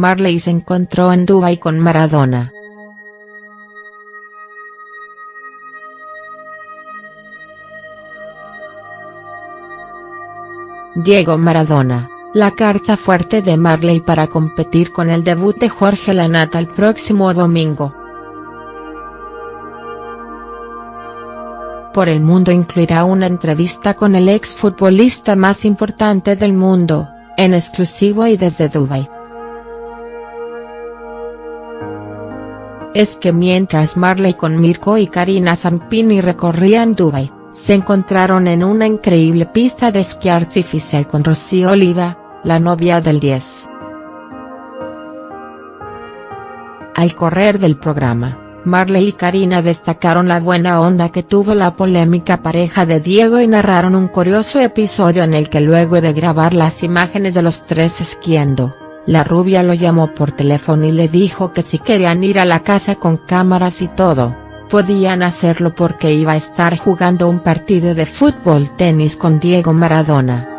Marley se encontró en Dubái con Maradona. Diego Maradona, la carta fuerte de Marley para competir con el debut de Jorge Lanata el próximo domingo. Por el Mundo incluirá una entrevista con el exfutbolista más importante del mundo, en exclusivo y desde Dubai. Es que mientras Marley con Mirko y Karina Zampini recorrían Dubai, se encontraron en una increíble pista de esquí artificial con Rocío Oliva, la novia del 10. Al correr del programa, Marley y Karina destacaron la buena onda que tuvo la polémica pareja de Diego y narraron un curioso episodio en el que luego de grabar las imágenes de los tres esquiando, la rubia lo llamó por teléfono y le dijo que si querían ir a la casa con cámaras y todo, podían hacerlo porque iba a estar jugando un partido de fútbol tenis con Diego Maradona.